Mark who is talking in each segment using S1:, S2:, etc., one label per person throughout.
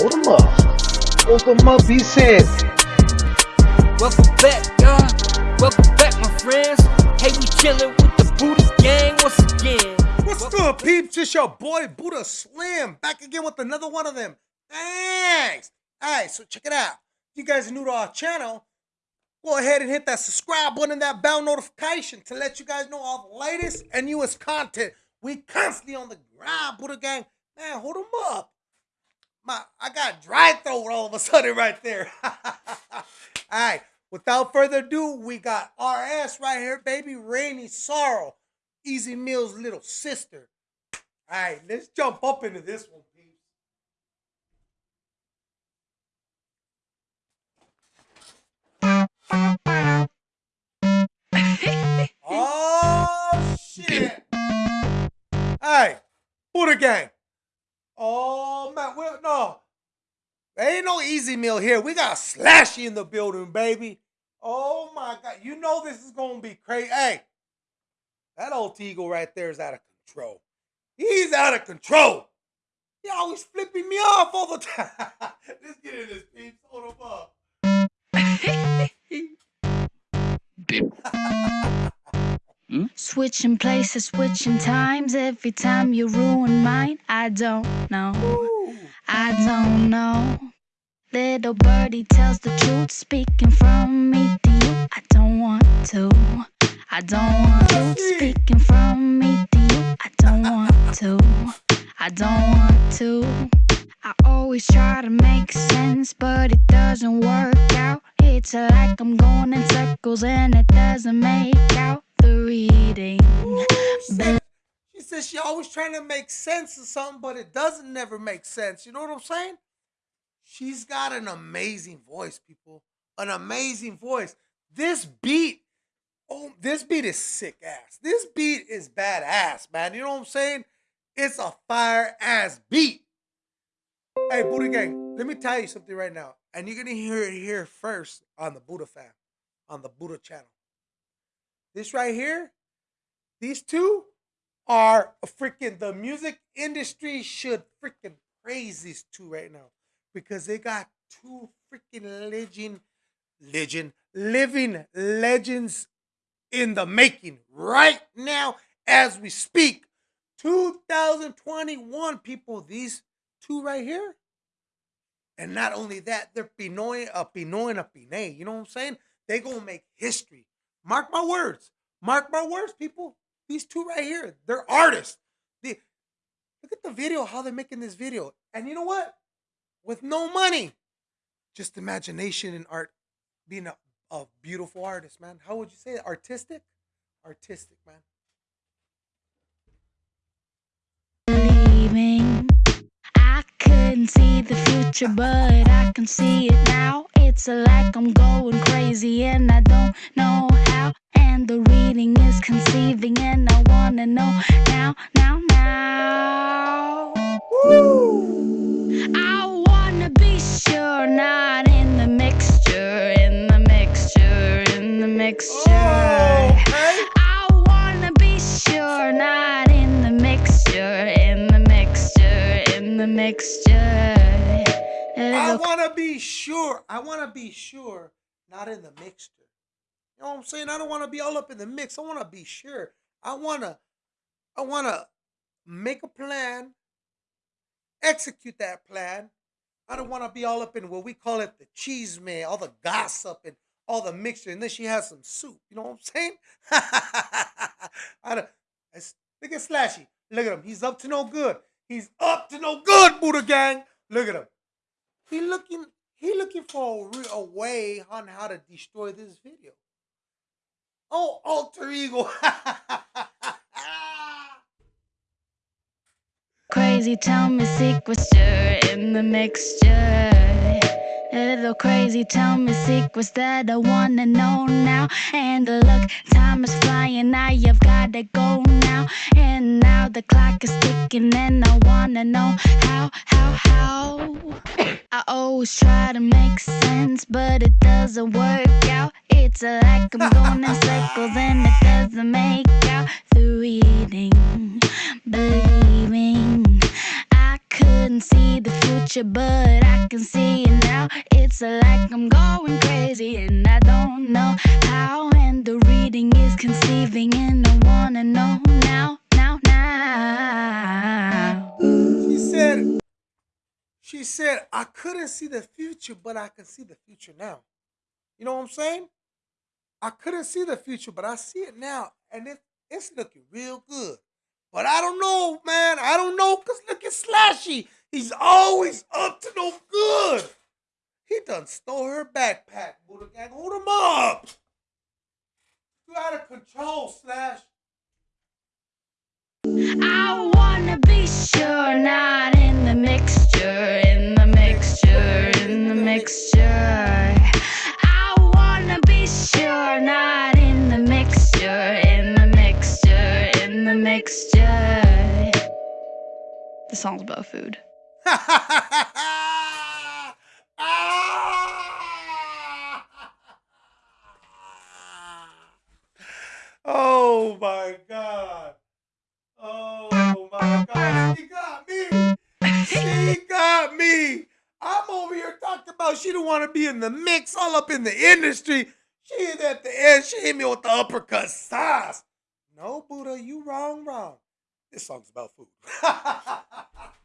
S1: Hold them up. Hold them up, he said.
S2: Welcome back, y'all. Welcome back, my friends. Hey, we chillin' with the Buddha gang once again.
S3: What's
S2: Welcome
S3: good, peeps? It's your boy Buddha Slim back again with another one of them. Thanks. All right, so check it out. If you guys are new to our channel, go ahead and hit that subscribe button and that bell notification to let you guys know all the latest and newest content. We constantly on the grind, Buddha Gang. Man, hold them up. My, I got dry throat all of a sudden right there. all right, without further ado, we got RS right here, baby. Rainy Sorrow, Ez Mil's little sister. All right, let's jump up into this one. Oh shit! Hey, Buddha Gang. Oh man, well, no, there ain't no Ez Mil here. We got Slashy in the building, baby. Oh my god, you know this is gonna be crazy. Hey, that old eagle right there is out of control. He's out of control. He always flipping me off all the time. Let's get in this, peeps. Hold him up. Hmm?
S4: Switching places, switching times. Every time you ruin mine, I don't know. I don't know. Little birdie tells the truth, speaking from me to you. I don't want to. I don't want to. Speaking from me to you. I don't want to. I don't want to. I always try to make sense, but it doesn't work out. It's like I'm going in circles and it doesn't make out the reading.
S3: Said she always trying to make sense of something, but it doesn't never make sense. You know what I'm saying? She's got an amazing voice, people. An amazing voice. This beat, oh, this beat is sick ass. This beat is badass, man. You know what I'm saying? It's a fire ass beat. Hey, Buddha Gang, let me tell you something right now. And you're gonna hear it here first on the Buddha fam, on the Buddha channel. This right here, these two are freaking the music industry should freaking praise these two right now because they got two freaking legend, legend, living legends in the making right now as we speak. 2021 people, these two right here. And not only that, they're Pinoy, a Pinoy and a Pinay. You know what I'm saying? They gonna make history. Mark my words. Mark my words, people. These two right here, they're artists. They, look at the video, how they're making this video. And you know what? With no money, just imagination and art, being a, a beautiful artist, man. How would you say it? Artistic? Artistic, man.
S4: I couldn't see the future, but I can see it now. It's like I'm going crazy and I don't know how. Wanna know now, now, now. I wanna be sure, not in the mixture, in the mixture, in the mixture.
S3: Oh, okay.
S4: I wanna be sure, not in the mixture, in the mixture, in the mixture.
S3: I to be sure. I want to be sure, not in the mixture. You know what I'm saying? I don't want to be all up in the mix. I want to be sure. I want to, I want to make a plan, execute that plan. I don't want to be all up in what we call it the cheese man, all the gossip and all the mixture, and then she has some soup. You know what I'm saying? I don't, look at Slashy. Look at him. He's up to no good. He's up to no good, Buddha Gang. Look at him. He looking he looking for a, a way on how to destroy this video. Oh, alter ego.
S4: crazy, tell me secrets, stir in the mixture. A Little crazy, tell me secrets that I wanna know now. And look, time is flying, now you've gotta go now. And now the clock is ticking, and I wanna know how, how, how. I always try to make sense, but it doesn't work out. It's like I'm going in circles, and it doesn't make out the reading, the but I can see it now. It's like I'm going crazy and I don't know how. And the reading is conceiving, and I wanna know now, now, now.
S3: She said, she said, I couldn't see the future, but I can see the future now. You know what I'm saying? I couldn't see the future, but I see it now, and it, it's looking real good. But I don't know, man. I don't know, cause look at Slashy. He's always up to no good. He done stole her backpack, Buddha Gang. Hold him up. You out of control, Slash.
S4: I wanna be sure, not in the mixture, in the mixture, in the mixture. I wanna be sure, not in the mixture, in the mixture, in the mixture. The song's about food.
S3: oh my god. Oh my god. She got me. She got me. I'm over here talking about she don't want to be in the mix, all up in the industry. She is at the end. She hit me with the uppercut sauce. No, Buddha, you wrong, wrong. This song's about food.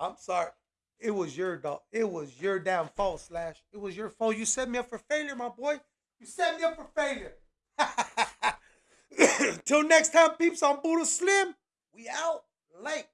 S3: I'm sorry. It was your dog. It was your damn fault, Slash. It was your fault. You set me up for failure, my boy. You set me up for failure. Till next time, peeps on Buddha Slim. We out late.